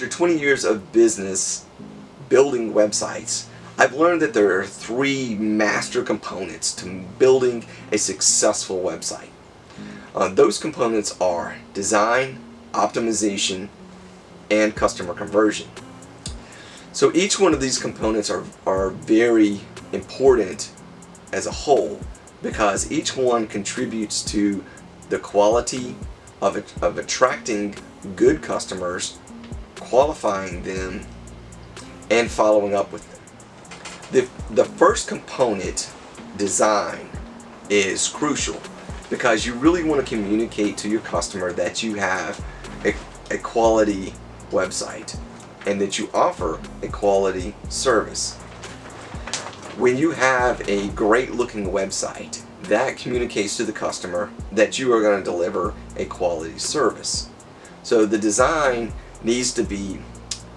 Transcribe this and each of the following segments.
After 20 years of business building websites, I've learned that there are three master components to building a successful website. Uh, those components are design, optimization, and customer conversion. So each one of these components are, are very important as a whole because each one contributes to the quality of, of attracting good customers, qualifying them, and following up with them. The, the first component, design, is crucial because you really want to communicate to your customer that you have a, a quality website and that you offer a quality service. When you have a great looking website, that communicates to the customer that you are going to deliver a quality service. So the design needs to be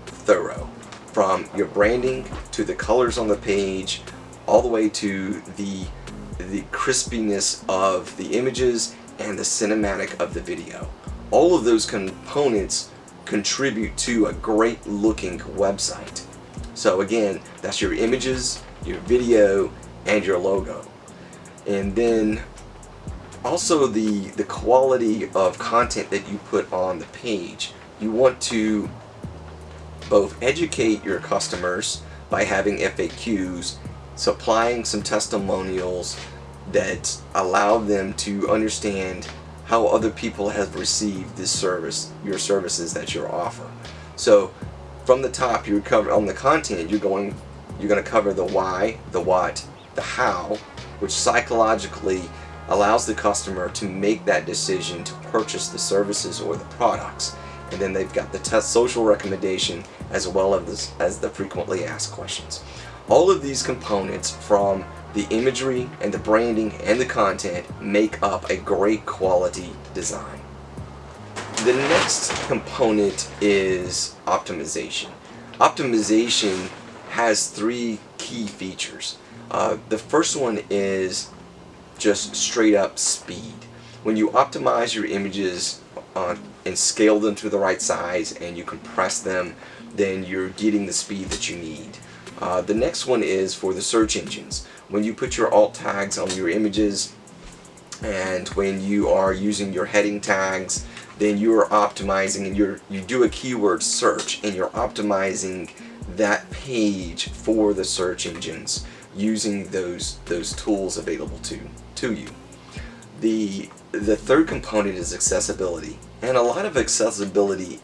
thorough from your branding to the colors on the page all the way to the the crispiness of the images and the cinematic of the video. All of those components contribute to a great looking website. So again, that's your images, your video, and your logo. And then also the, the quality of content that you put on the page. You want to both educate your customers by having FAQs, supplying some testimonials that allow them to understand how other people have received this service, your services that you offer. So from the top you cover on the content you're going you're going to cover the why, the what, the how, which psychologically allows the customer to make that decision to purchase the services or the products. And then they've got the test social recommendation as well as, as the frequently asked questions. All of these components from the imagery and the branding and the content make up a great quality design. The next component is optimization. Optimization has three key features. Uh, the first one is just straight up speed. When you optimize your images uh, and scale them to the right size and you compress them, then you're getting the speed that you need. Uh, the next one is for the search engines. When you put your alt tags on your images and when you are using your heading tags, then you are optimizing and you you do a keyword search and you're optimizing that page for the search engines using those those tools available to to you. The the third component is accessibility, and a lot of accessibility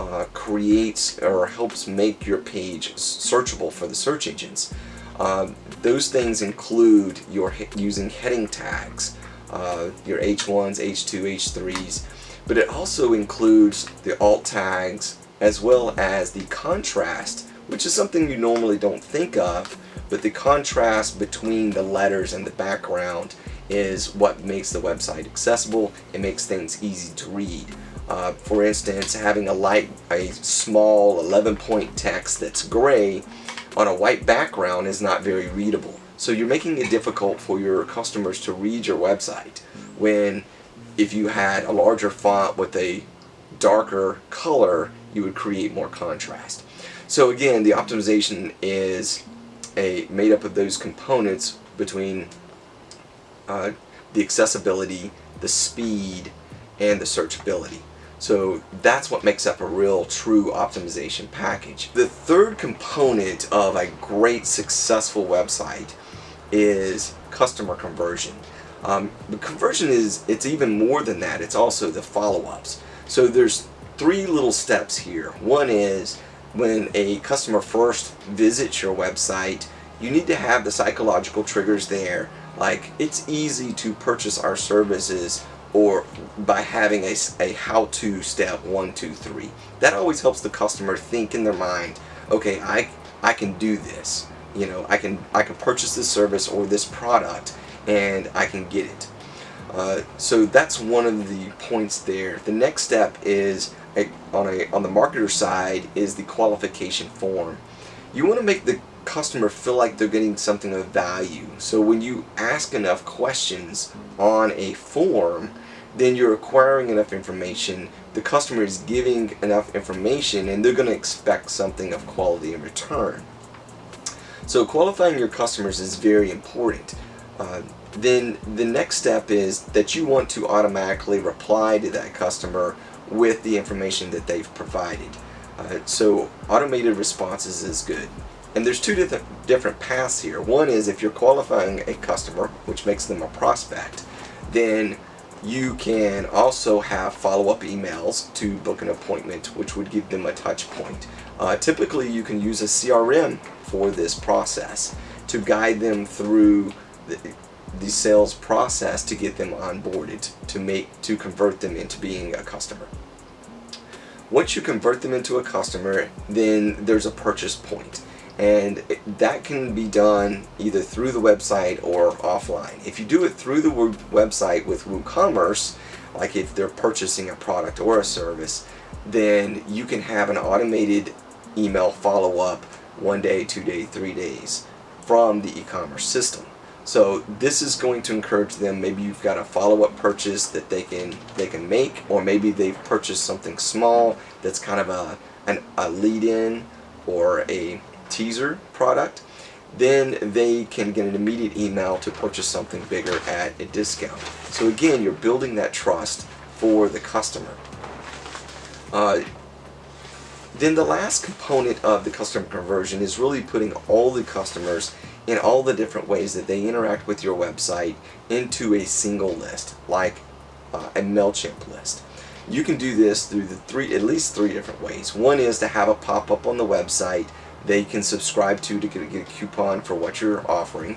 uh, creates or helps make your page searchable for the search engines. Uh, those things include your using heading tags, uh, your H1s, H2, H3s, but it also includes the alt tags as well as the contrast, which is something you normally don't think of, but the contrast between the letters and the background is what makes the website accessible. It makes things easy to read. Uh, for instance, having a light, a small 11 point text that's gray on a white background is not very readable. So you're making it difficult for your customers to read your website when if you had a larger font with a darker color, you would create more contrast. So again, the optimization is a made up of those components between uh, the accessibility, the speed, and the searchability. So that's what makes up a real true optimization package. The third component of a great successful website is customer conversion. Um, the conversion is, it's even more than that, it's also the follow-ups. So there's three little steps here. One is when a customer first visits your website, you need to have the psychological triggers there. Like, it's easy to purchase our services or by having a, a how-to step one, two, three. That always helps the customer think in their mind, okay, I, I can do this. You know, I can, I can purchase this service or this product and I can get it. Uh, so that's one of the points there. The next step is a, on a on the marketer side is the qualification form. You want to make the customer feel like they're getting something of value. So when you ask enough questions on a form, then you're acquiring enough information, the customer is giving enough information, and they're going to expect something of quality in return. So qualifying your customers is very important. Uh, then the next step is that you want to automatically reply to that customer with the information that they've provided. Uh, so automated responses is good. And there's two different, different paths here. One is if you're qualifying a customer, which makes them a prospect, then you can also have follow-up emails to book an appointment, which would give them a touch point. Uh, typically, you can use a CRM for this process to guide them through the, the sales process to get them onboarded, to make to convert them into being a customer. Once you convert them into a customer, then there's a purchase point and that can be done either through the website or offline. If you do it through the website with WooCommerce, like if they're purchasing a product or a service, then you can have an automated email follow-up one day, two day, three days from the e-commerce system. So this is going to encourage them. Maybe you've got a follow-up purchase that they can they can make, or maybe they've purchased something small that's kind of a an, a lead-in or a teaser product, then they can get an immediate email to purchase something bigger at a discount. So again, you're building that trust for the customer. Uh, then the last component of the customer conversion is really putting all the customers in all the different ways that they interact with your website into a single list, like uh, a MailChimp list. You can do this through the three, at least three different ways. One is to have a pop-up on the website they can subscribe to to get, get a coupon for what you're offering.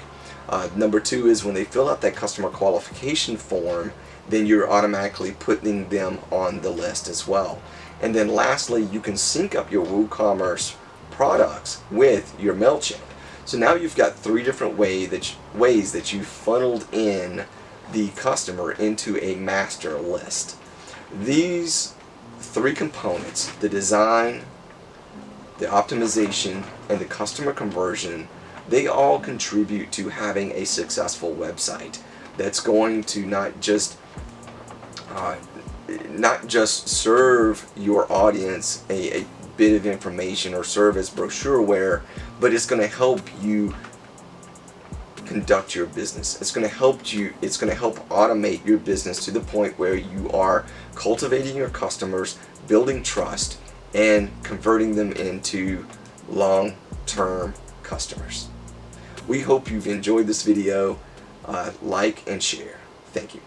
Uh, number two is when they fill out that customer qualification form, then you're automatically putting them on the list as well. And then lastly, you can sync up your WooCommerce products with your MailChimp. So now you've got three different way that you, ways that you funneled in the customer into a master list. These three components, the design, the optimization, and the customer conversion, they all contribute to having a successful website that's going to not just uh, not just serve your audience a, a bit of information or serve as brochureware, but it's going to help you conduct your business. It's going to help you it's going to help automate your business to the point where you are cultivating your customers, building trust, and converting them into long-term customers. We hope you've enjoyed this video. Uh, like and share. Thank you.